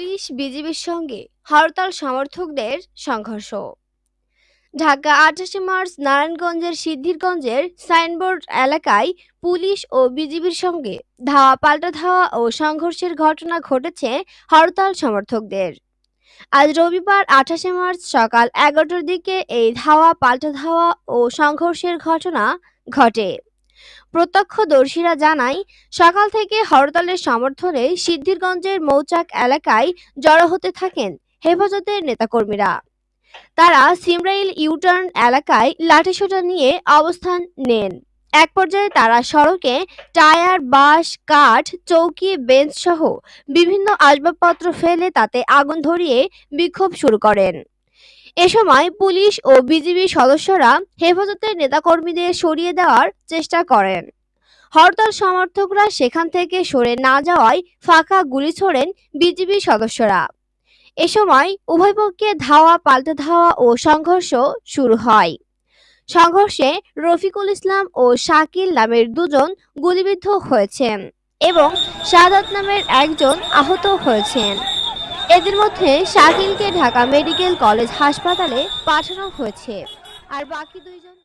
Police বিজিবির সঙ্গে হরতাল সমর্থকদের সংঘর্ষ। ঢাকা, আঠাশে মার্চ, নারায়ণগঞ্জের সিদ্ধিরগঞ্জের সাইনবোর্ড এলাকায় পুলিশ ও বিজিবির সঙ্গে ধাওয়া, পাল্টা ধাওয়া ও সংঘর্ষের ঘটনা ঘটেছে হরতাল সমর্থকদের। আজ রবিবার, আঠাশে মার্চ, সকাল এগারোটার দিকে এই ধাওয়া, পাল্টা ধাওয়া ও সংঘর্ষের ঘটনা ঘটে। প্রত্যক্ষদর্শীরা জানায়, সকাল থেকে হরতালের সমর্থনে সিদ্ধিরগঞ্জের মৌচাক এলাকায় জড়ো হতে থাকেন হেফাজতের নেতাকর্মীরা। তারা সিমরাইল ইউটার্ন এলাকায় লাঠিসোঁটা নিয়ে অবস্থান নেন। এক পর্যায়ে তারা সড়কে টায়ার, বাঁশ, কাঠ, চৌকি, বেঞ্চ সহ বিভিন্ন আসবাবপত্র ফেলে তাতে আগুন ধরিয়ে বিক্ষোভ শুরু করেন। এ সময় পুলিশ ও বিজিবি সদস্যরা হেফাজতের নেতাকর্মীদের সরিয়ে দেওয়ার চেষ্টা করেন। হরতাল সমর্থকরা সেখান থেকে সরে না যাওয়ায় ফাঁকা গুলি ছোড়েন বিজিবি সদস্যরা। এ সময় উভয় পক্ষে ধাওয়া, পাল্টা ধাওয়া ও সংঘর্ষ শুরু হয়। সংঘর্ষে রফিকুল ইসলাম ও শাকিল নামের দুজন গুলিবিদ্ধ হয়েছেন এবং শাহাদাত নামের একজন আহত হয়েছেন। এদের মধ্যে শাকিলকে ঢাকা মেডিকেল কলেজ হাসপাতালে পাঠানো হয়েছে। আর বাকি দুইজন